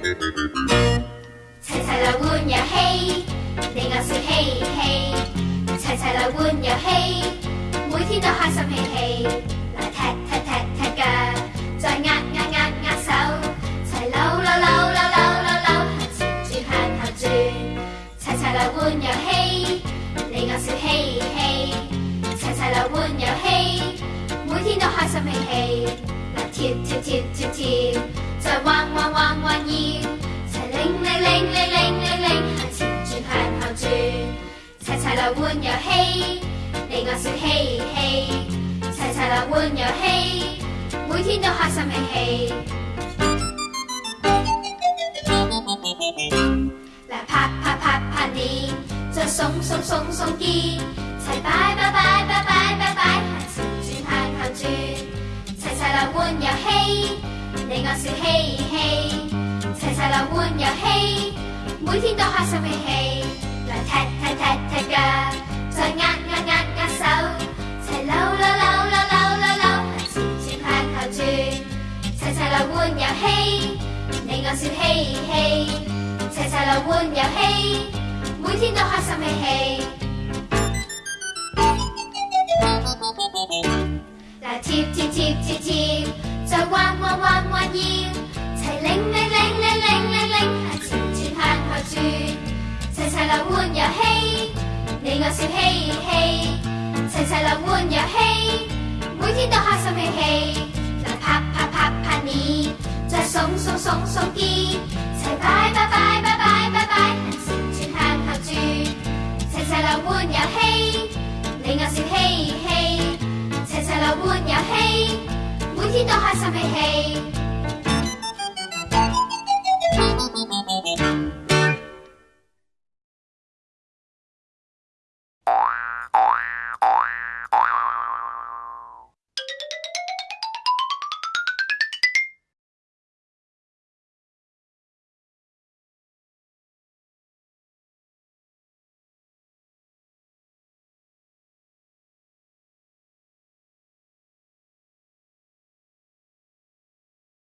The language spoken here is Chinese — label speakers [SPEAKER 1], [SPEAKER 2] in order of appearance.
[SPEAKER 1] 齐齐来玩游戏，你我笑嘻嘻。齐齐来玩游戏，每天都开心嘻嘻。来踢踢踢踢脚，再握握握握手。齐扭扭扭扭扭扭扭，向前转，向后转。齐齐来玩游戏，你我笑嘻嘻。齐齐来玩游戏，每天都开心嘻嘻。跳跳跳跳跳，再弯弯弯弯腰，才铃铃铃铃铃铃零，还缠住向后住，齐齐来玩游戏，你我笑嘻嘻，齐齐来玩游戏，每天都开心脾气。来拍拍拍拍你，再松松松松肩，才拜拜拜。我笑嘻嘻，齐齐来玩游戏，每天都开心嘻嘻。来踢踢踢踢脚，再握握握握手，齐扭扭扭扭扭扭扭，前转后转，齐齐来玩游戏。你我笑嘻嘻，齐齐来玩游戏，每天都开心嘻嘻。来跳跳跳跳跳。来玩游戏，每天都开心嘿嘿。来拍拍拍拍你，再松松松松机，齐摆摆摆摆摆摆摆，向前转向后转，齐齐来玩游戏，你我笑嘻嘻，齐齐来玩游戏，每天都开心嘿嘿。